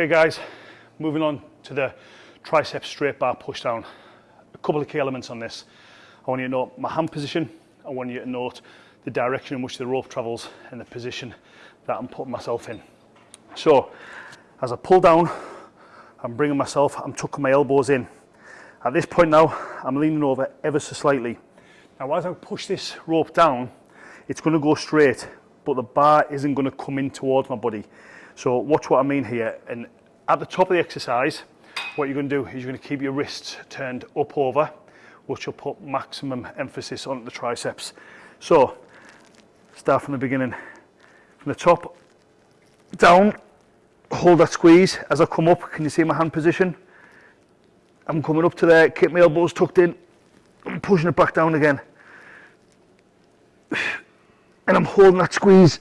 Okay guys, moving on to the tricep straight bar push down. A couple of key elements on this. I want you to note my hand position. I want you to note the direction in which the rope travels and the position that I'm putting myself in. So as I pull down, I'm bringing myself, I'm tucking my elbows in. At this point now, I'm leaning over ever so slightly. Now as I push this rope down, it's going to go straight, but the bar isn't going to come in towards my body. So watch what I mean here. And at the top of the exercise, what you're going to do is you're going to keep your wrists turned up over, which will put maximum emphasis on the triceps. So start from the beginning. From the top, down, hold that squeeze. As I come up, can you see my hand position? I'm coming up to there, keep my elbows tucked in, I'm pushing it back down again. And I'm holding that squeeze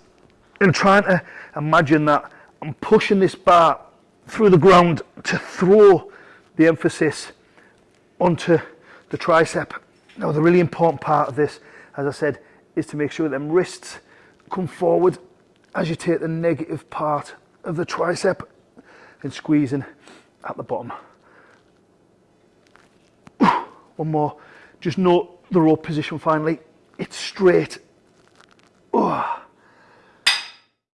and trying to imagine that I'm pushing this bar through the ground to throw the emphasis onto the tricep. Now the really important part of this, as I said, is to make sure them wrists come forward as you take the negative part of the tricep and squeezing at the bottom. One more, just note the rope position finally. It's straight